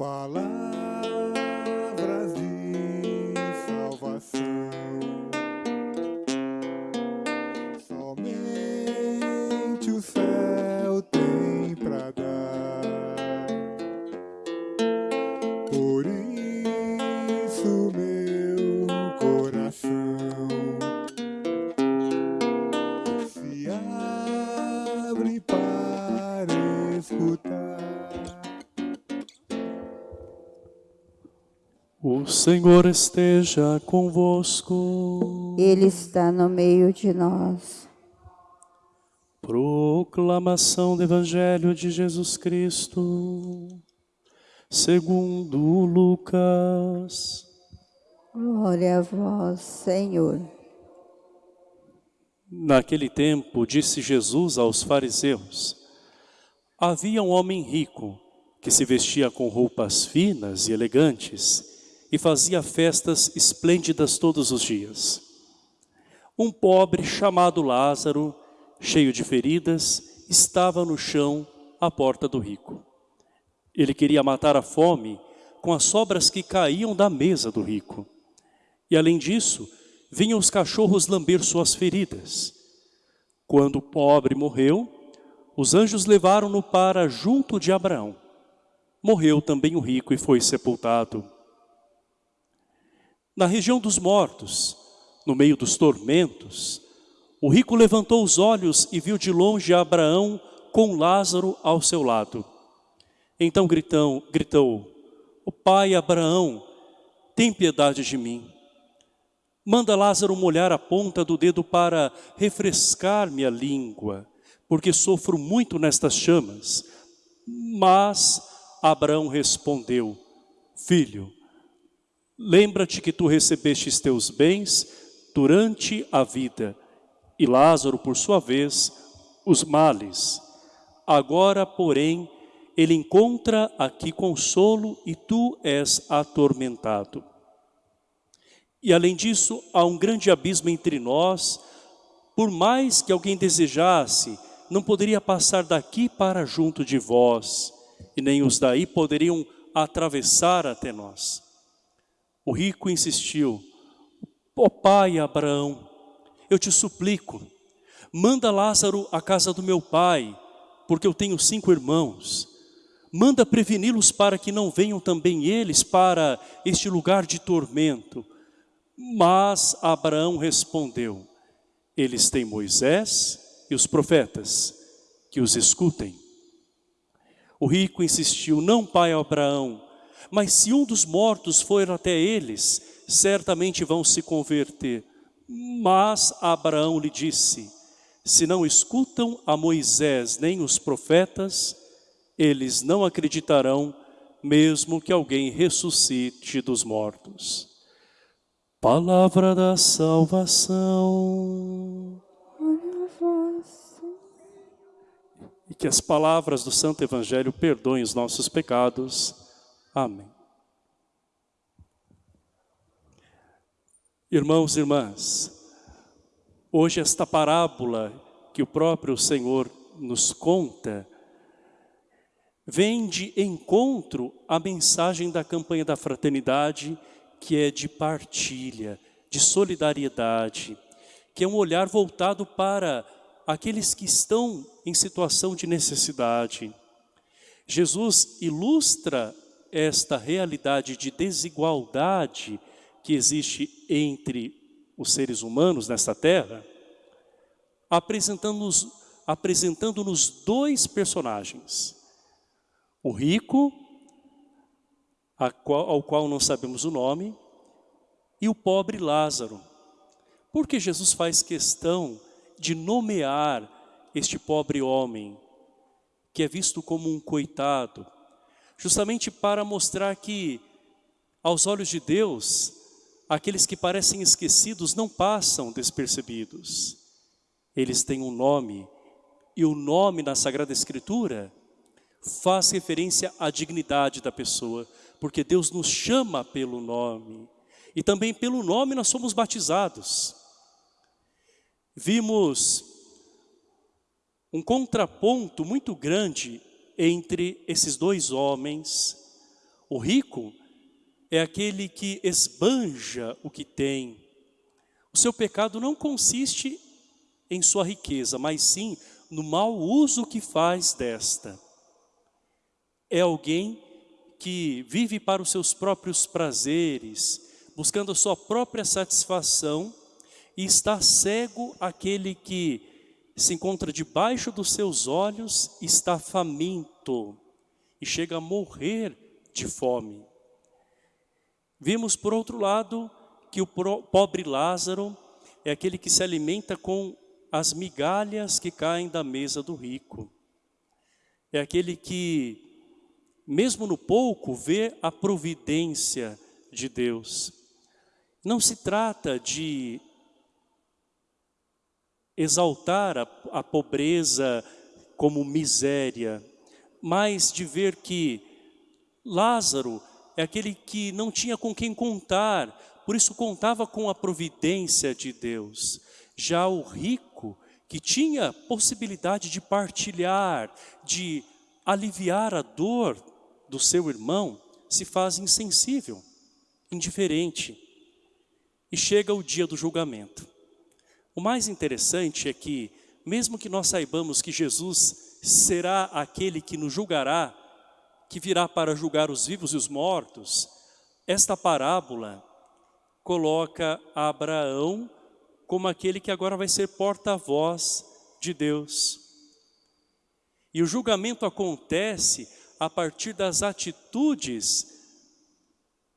Palavras O Senhor esteja convosco. Ele está no meio de nós. Proclamação do Evangelho de Jesus Cristo, segundo Lucas. Glória a vós, Senhor. Naquele tempo, disse Jesus aos fariseus, havia um homem rico que se vestia com roupas finas e elegantes e fazia festas esplêndidas todos os dias. Um pobre chamado Lázaro, cheio de feridas, estava no chão à porta do rico. Ele queria matar a fome com as sobras que caíam da mesa do rico. E além disso, vinham os cachorros lamber suas feridas. Quando o pobre morreu, os anjos levaram-no para junto de Abraão. Morreu também o rico e foi sepultado. Na região dos mortos, no meio dos tormentos, o rico levantou os olhos e viu de longe Abraão com Lázaro ao seu lado. Então gritou, gritou, o pai Abraão, tem piedade de mim. Manda Lázaro molhar a ponta do dedo para refrescar minha língua, porque sofro muito nestas chamas. Mas Abraão respondeu, filho, lembra-te que tu recebestes teus bens durante a vida, e Lázaro, por sua vez, os males. Agora, porém, ele encontra aqui consolo e tu és atormentado. E além disso, há um grande abismo entre nós, por mais que alguém desejasse, não poderia passar daqui para junto de vós, e nem os daí poderiam atravessar até nós. O rico insistiu, ó oh, pai Abraão, eu te suplico, manda Lázaro à casa do meu pai, porque eu tenho cinco irmãos. Manda preveni-los para que não venham também eles para este lugar de tormento. Mas Abraão respondeu, eles têm Moisés e os profetas, que os escutem. O rico insistiu, não pai Abraão, mas se um dos mortos for até eles, certamente vão se converter. Mas Abraão lhe disse, se não escutam a Moisés nem os profetas, eles não acreditarão, mesmo que alguém ressuscite dos mortos. Palavra da salvação. E que as palavras do Santo Evangelho perdoem os nossos pecados. Amém. Irmãos e irmãs, hoje esta parábola que o próprio Senhor nos conta, vem de encontro à mensagem da campanha da fraternidade, que é de partilha, de solidariedade, que é um olhar voltado para aqueles que estão em situação de necessidade. Jesus ilustra esta realidade de desigualdade que existe entre os seres humanos nesta terra, apresentando-nos apresentando dois personagens. O rico, ao qual não sabemos o nome, e o pobre Lázaro. Porque Jesus faz questão de nomear este pobre homem, que é visto como um coitado, justamente para mostrar que, aos olhos de Deus, aqueles que parecem esquecidos não passam despercebidos. Eles têm um nome, e o nome na Sagrada Escritura faz referência à dignidade da pessoa, porque Deus nos chama pelo nome, e também pelo nome nós somos batizados. Vimos um contraponto muito grande entre esses dois homens, O rico é aquele que esbanja o que tem. O seu pecado não consiste em sua riqueza, mas sim no mau uso que faz desta. É alguém que vive para os seus próprios prazeres, buscando a sua própria satisfação, e está cego aquele que se encontra debaixo dos seus olhos, está faminto e chega a morrer de fome. Vimos por outro lado que o pobre Lázaro é aquele que se alimenta com as migalhas que caem da mesa do rico. É aquele que, mesmo no pouco, vê a providência de Deus. Não se trata de exaltar a, a pobreza como miséria, mas de ver que Lázaro é aquele que não tinha com quem contar, por isso contava com a providência de Deus. Já o rico, que tinha possibilidade de partilhar, de aliviar a dor do seu irmão, se faz insensível, indiferente. E chega o dia do julgamento. O mais interessante é que, mesmo que nós saibamos que Jesus será aquele que nos julgará, que virá para julgar os vivos e os mortos, esta parábola coloca Abraão como aquele que agora vai ser porta-voz de Deus. E o julgamento acontece a partir das atitudes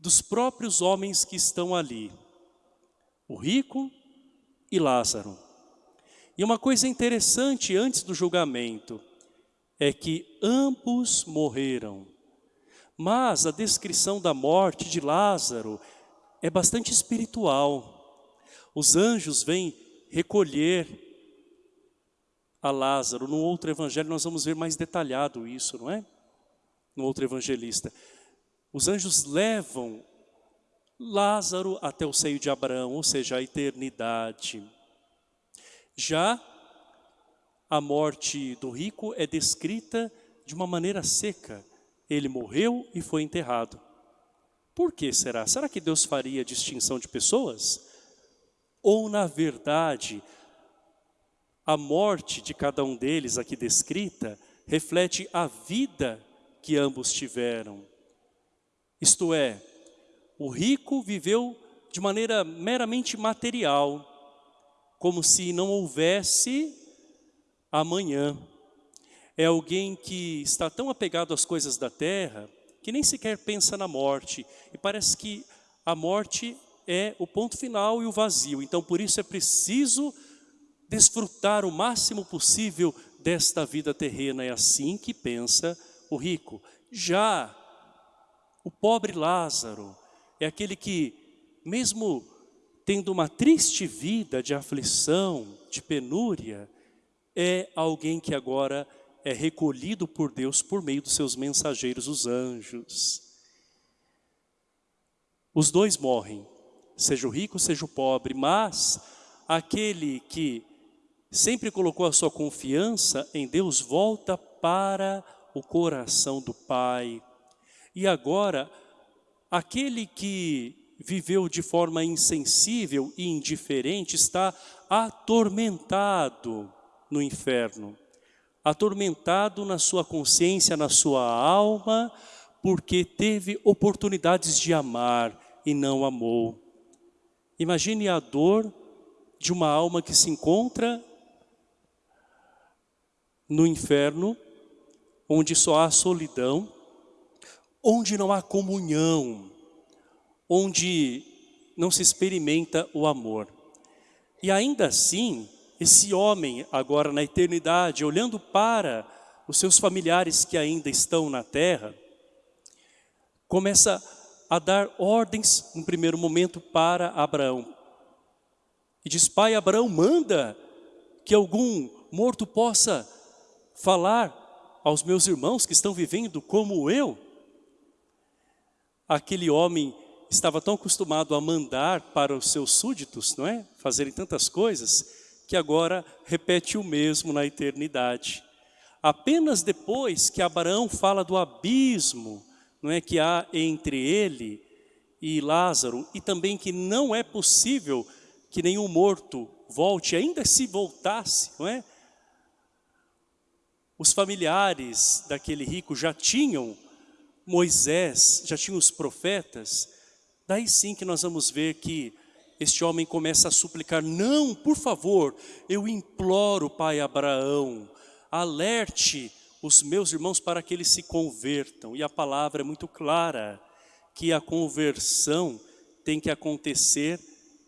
dos próprios homens que estão ali. O rico e Lázaro. E uma coisa interessante antes do julgamento é que ambos morreram. Mas a descrição da morte de Lázaro é bastante espiritual. Os anjos vêm recolher a Lázaro. No outro evangelho nós vamos ver mais detalhado isso, não é? No outro evangelista. Os anjos levam Lázaro até o seio de Abraão, ou seja, a eternidade. Já a morte do rico é descrita de uma maneira seca. Ele morreu e foi enterrado. Por que será? Será que Deus faria distinção de pessoas? Ou, na verdade, a morte de cada um deles aqui descrita reflete a vida que ambos tiveram. Isto é, o rico viveu de maneira meramente material, como se não houvesse amanhã. É alguém que está tão apegado às coisas da terra que nem sequer pensa na morte. E parece que a morte é o ponto final e o vazio. Então, por isso é preciso desfrutar o máximo possível desta vida terrena. É assim que pensa o rico. Já o pobre Lázaro, é aquele que, mesmo tendo uma triste vida de aflição, de penúria, é alguém que agora é recolhido por Deus por meio dos seus mensageiros, os anjos. Os dois morrem, seja o rico, seja o pobre, mas aquele que sempre colocou a sua confiança em Deus volta para o coração do Pai. E agora Aquele que viveu de forma insensível e indiferente está atormentado no inferno. Atormentado na sua consciência, na sua alma, porque teve oportunidades de amar e não amou. Imagine a dor de uma alma que se encontra no inferno, onde só há solidão, onde não há comunhão, onde não se experimenta o amor. E ainda assim, esse homem agora na eternidade, olhando para os seus familiares que ainda estão na terra, começa a dar ordens, no primeiro momento, para Abraão. E diz, pai Abraão, manda que algum morto possa falar aos meus irmãos que estão vivendo como eu aquele homem estava tão acostumado a mandar para os seus súditos, não é? Fazerem tantas coisas, que agora repete o mesmo na eternidade. Apenas depois que Abraão fala do abismo não é que há entre ele e Lázaro e também que não é possível que nenhum morto volte, ainda se voltasse, não é? Os familiares daquele rico já tinham Moisés, já tinham os profetas, daí sim que nós vamos ver que este homem começa a suplicar, não, por favor, eu imploro, pai Abraão, alerte os meus irmãos para que eles se convertam. E a palavra é muito clara, que a conversão tem que acontecer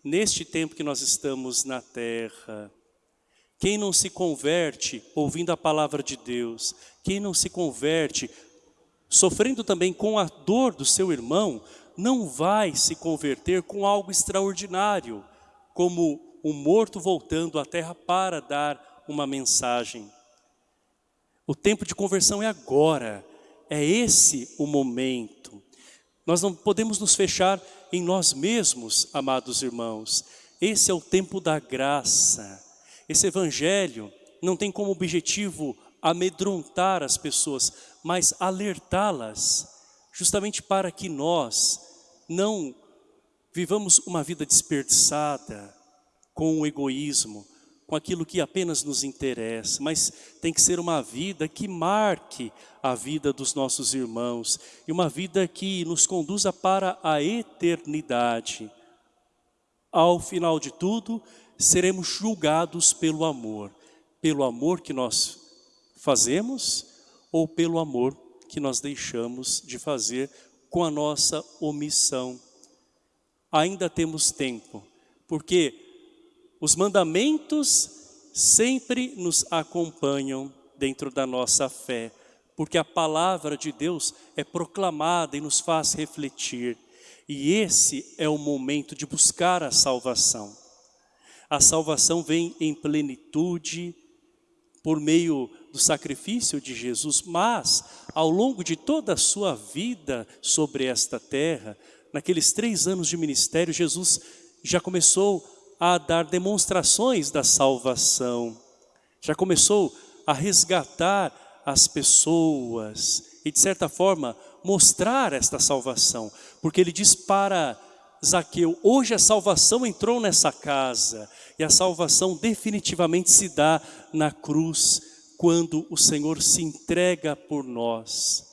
neste tempo que nós estamos na terra. Quem não se converte ouvindo a palavra de Deus, quem não se converte sofrendo também com a dor do seu irmão, não vai se converter com algo extraordinário, como um morto voltando à terra para dar uma mensagem. O tempo de conversão é agora, é esse o momento. Nós não podemos nos fechar em nós mesmos, amados irmãos. Esse é o tempo da graça. Esse evangelho não tem como objetivo amedrontar as pessoas, mas alertá-las, justamente para que nós não vivamos uma vida desperdiçada com o egoísmo, com aquilo que apenas nos interessa, mas tem que ser uma vida que marque a vida dos nossos irmãos e uma vida que nos conduza para a eternidade. Ao final de tudo, seremos julgados pelo amor, pelo amor que nós fazemos ou pelo amor que nós deixamos de fazer com a nossa omissão. Ainda temos tempo, porque os mandamentos sempre nos acompanham dentro da nossa fé, porque a palavra de Deus é proclamada e nos faz refletir. E esse é o momento de buscar a salvação. A salvação vem em plenitude por meio do sacrifício de Jesus, mas ao longo de toda a sua vida sobre esta terra, naqueles três anos de ministério, Jesus já começou a dar demonstrações da salvação. Já começou a resgatar as pessoas e de certa forma mostrar esta salvação. Porque ele diz para Zaqueu, hoje a salvação entrou nessa casa e a salvação definitivamente se dá na cruz quando o Senhor se entrega por nós.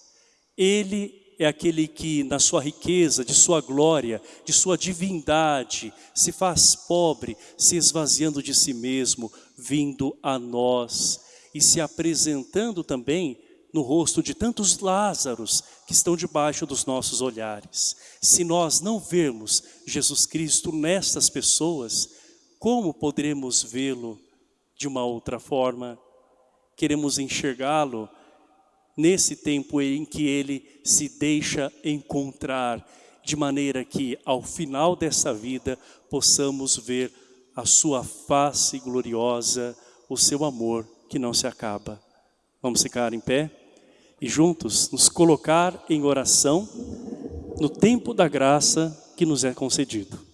Ele é aquele que na sua riqueza, de sua glória, de sua divindade, se faz pobre, se esvaziando de si mesmo, vindo a nós e se apresentando também no rosto de tantos Lázaros que estão debaixo dos nossos olhares. Se nós não vermos Jesus Cristo nestas pessoas, como poderemos vê-lo de uma outra forma? Queremos enxergá-lo nesse tempo em que ele se deixa encontrar, de maneira que ao final dessa vida possamos ver a sua face gloriosa, o seu amor que não se acaba. Vamos ficar em pé e juntos nos colocar em oração no tempo da graça que nos é concedido.